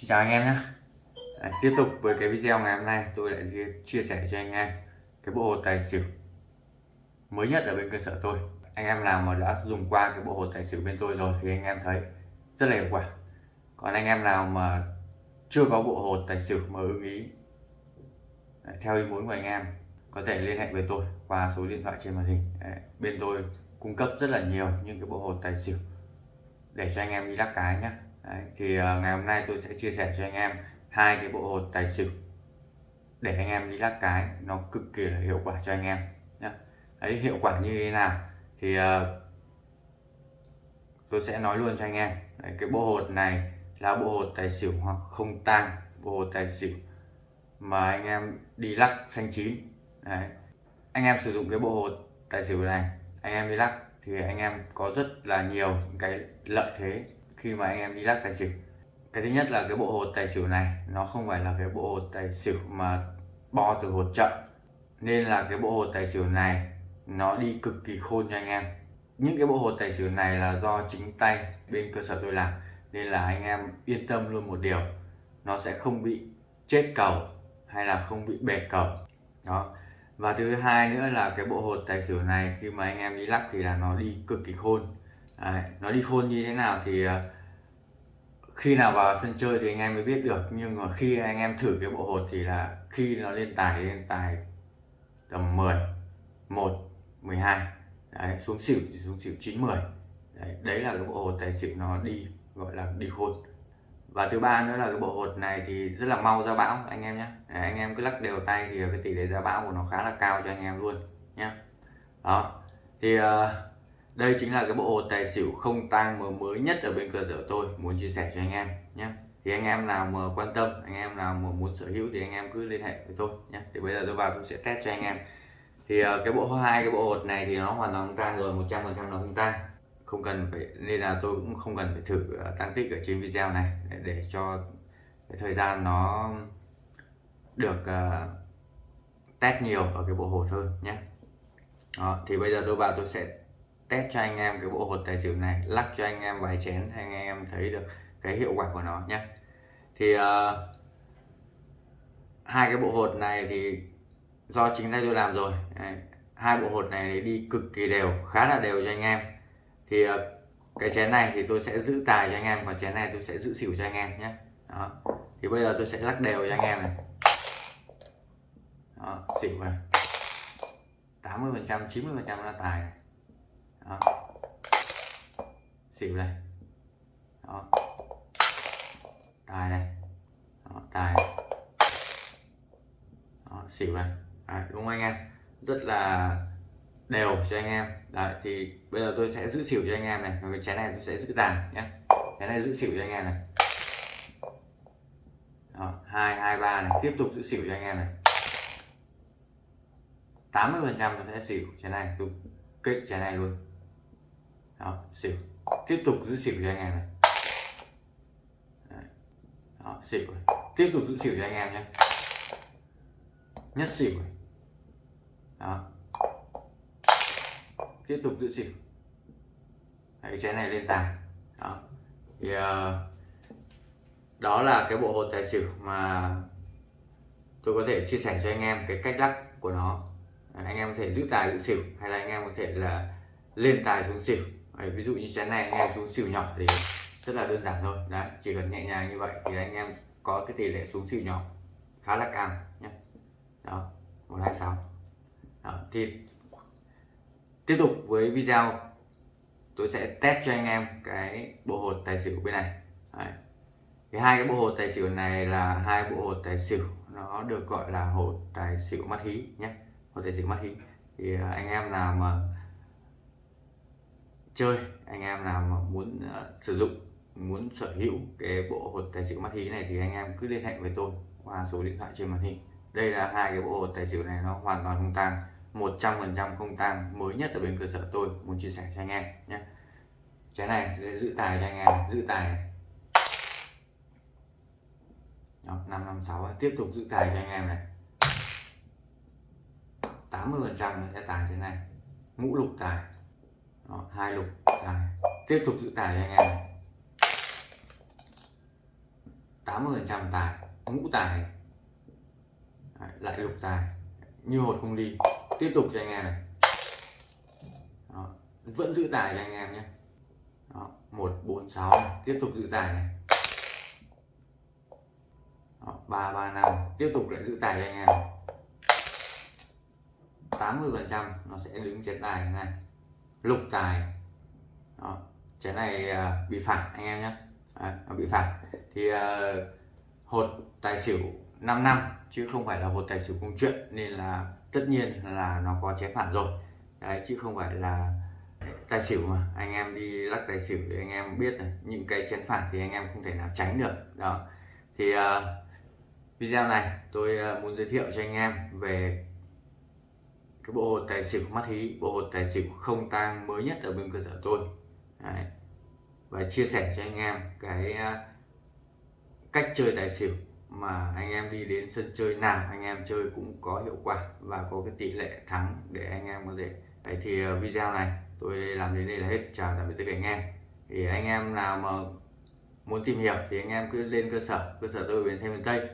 Xin chào anh em nhé. À, Tiếp tục với cái video ngày hôm nay tôi lại chia sẻ cho anh em cái bộ hồ tài xỉu mới nhất ở bên cơ sở tôi. Anh em nào mà đã dùng qua cái bộ hồ tài xỉu bên tôi rồi thì anh em thấy rất là hiệu quả. Còn anh em nào mà chưa có bộ hồ tài xỉu mà ưng ý à, theo ý muốn của anh em có thể liên hệ với tôi qua số điện thoại trên màn hình. Đấy, bên tôi cung cấp rất là nhiều những cái bộ hồ tài xỉu để cho anh em đi lắc cái nhé. Đấy, thì ờ, ngày hôm nay tôi sẽ chia sẻ cho anh em hai cái bộ hột tài xỉu để anh em đi lắc cái nó cực kỳ là hiệu quả cho anh em nhé Đấy, hiệu quả như thế nào thì uh, tôi sẽ nói luôn cho anh em Đấy, cái bộ hột này là bộ hột tài xỉu hoặc không tang bộ hột tài xỉu mà anh em đi lắc xanh chín Đấy. anh em sử dụng cái bộ hột tài xỉu này anh em đi lắc thì anh em có rất là nhiều cái lợi thế khi mà anh em đi lắc tài xỉu. Cái thứ nhất là cái bộ hột tài xỉu này, nó không phải là cái bộ hột tài xỉu mà bo từ hột chậm. Nên là cái bộ hột tài xỉu này, nó đi cực kỳ khôn cho anh em. Những cái bộ hột tài xỉu này là do chính tay bên cơ sở tôi làm, nên là anh em yên tâm luôn một điều, nó sẽ không bị chết cầu hay là không bị bẹt cầu. Đó. Và thứ hai nữa là cái bộ hột tài xỉu này, khi mà anh em đi lắc thì là nó đi cực kỳ khôn. Đấy, nó đi khôn như thế nào thì ờ, khi nào vào sân chơi thì anh em mới biết được. Nhưng mà khi anh em thử cái bộ hột thì là khi nó lên tài lên tài tầm 10 1 12 đấy, xuống xỉu thì xuống xỉu 9 10 đấy, đấy là cái bộ hột tài xỉu nó đi gọi là đi khôn. Và thứ ba nữa là cái bộ hột này thì rất là mau ra bão anh em nhé. Anh em cứ lắc đều tay thì cái tỷ lệ ra bão của nó khá là cao cho anh em luôn nhé. Đó thì uh, đây chính là cái bộ hột tài xỉu không tang mới nhất ở bên cơ sở tôi muốn chia sẻ cho anh em nhé. Thì anh em nào mà quan tâm anh em nào mà muốn sở hữu thì anh em cứ liên hệ với tôi nhé. Thì bây giờ tôi vào tôi sẽ test cho anh em. Thì ờ, cái bộ hai cái bộ hột này thì nó hoàn toàn không tang rồi 100 phần trăm nó không tang. Không cần phải nên là tôi cũng không cần phải thử ờ, tăng tích ở trên video này để, để cho cái thời gian nó được uh, test nhiều ở cái bộ hột hơn nhé. Đó, thì bây giờ tôi vào tôi sẽ test cho anh em cái bộ hột tài xỉu này lắc cho anh em vài chén thì anh em thấy được cái hiệu quả của nó nhé thì uh, hai cái bộ hột này thì do chính tay tôi làm rồi. Đấy. hai bộ hột này đi cực kỳ đều khá là đều cho anh em. Thì uh, cái chén này thì tôi sẽ giữ tài cho anh em còn chén này tôi sẽ giữ xỉu cho anh em nhé đó. thì bây giờ tôi sẽ lắc đều cho anh em này. Đó, xỉu này. 80 phần trăm 90 phần trăm là tài này đó. xỉu này đó. tài này đó. tài này. Đó. xỉu này Đấy, đúng không anh em? Rất là đều cho anh em. Đấy, thì bây giờ tôi sẽ giữ xỉu cho anh em này. Cái chén này tôi sẽ giữ tài nhé. Cái này giữ xỉu cho anh em này. Hai hai ba này. Tiếp tục giữ xỉu cho anh em này. 80 phần trăm tôi sẽ xỉu chén này. Tôi kết chén này luôn đó, xỉu. Tiếp tục giữ xỉu cho anh em này. Đó, xỉu tiếp tục giữ xỉu cho anh em nhé. Nhất xỉu đó. Tiếp tục giữ xỉu. Đấy, chén này lên tài đó. Thì uh, đó là cái bộ hột tài xỉu mà tôi có thể chia sẻ cho anh em cái cách lắc của nó. Anh em có thể giữ tài giữ xỉu hay là anh em có thể là lên tài xuống xỉu. Đấy, ví dụ như chén này anh em xuống xỉu nhỏ thì rất là đơn giản thôi. Đấy chỉ cần nhẹ nhàng như vậy thì anh em có cái tỷ lệ xuống xỉu nhỏ khá là cao nhé. Đó một hai sáu. Thì tiếp tục với video tôi sẽ test cho anh em cái bộ hột tài xỉu bên này. Đấy. thì hai cái bộ hột tài xỉu này là hai bộ hột tài xỉu nó được gọi là hột tài xỉu mắt hí nhé hột tài xỉu mắt hí. Thì à, anh em nào mà chơi anh em nào mà muốn uh, sử dụng muốn sở hữu cái bộ hột tài xỉu mắt hí này thì anh em cứ liên hệ với tôi qua số điện thoại trên màn hình. Đây là hai cái bộ hột tài xỉu này nó hoàn toàn không tăng 100% không tăng mới nhất ở bên cơ sở tôi muốn chia sẻ cho anh em nhé. Trái này sẽ giữ tài cho anh em giữ tài. Này. Đó, 556 tiếp tục giữ tài cho anh em này. 80 phần trăm sẽ tài thế này ngũ lục tài hai lục tài. Tiếp tục giữ tài cho anh em này. 80% tài ngũ tài. Đấy, lại lục tài như hột không đi. Tiếp tục cho anh em này. Đó. vẫn giữ tài cho anh em nhé. Một bốn sáu tiếp tục giữ tài này. Ba ba năm. Tiếp tục lại giữ tài cho anh em. 80 phần trăm nó sẽ đứng trên tài này lục tài. Đó. chén này à, bị phạt anh em nhé. À, bị phạt. Thì uh, hột tài xỉu 5 năm chứ không phải là hột tài xỉu công chuyện nên là tất nhiên là nó có chén phản rồi. Đấy chứ không phải là tài xỉu mà. Anh em đi lắc tài xỉu thì anh em biết này những cái chén phản thì anh em không thể nào tránh được. Đó. Thì uh, video này tôi uh, muốn giới thiệu cho anh em về cái bộ hột tài xỉu mắt hí, bộ hột tài xỉu không tang mới nhất ở bên cơ sở tôi. Đấy. và chia sẻ cho anh em cái à, cách chơi tài xỉu mà anh em đi đến sân chơi nào anh em chơi cũng có hiệu quả và có cái tỷ lệ thắng để anh em có thể. Đấy, thì à, video này tôi làm đến đây là hết. Chào tạm biệt tất cả anh em. Thì anh em nào mà muốn tìm hiểu thì anh em cứ lên cơ sở cơ sở tôi ở bến xe miền tây.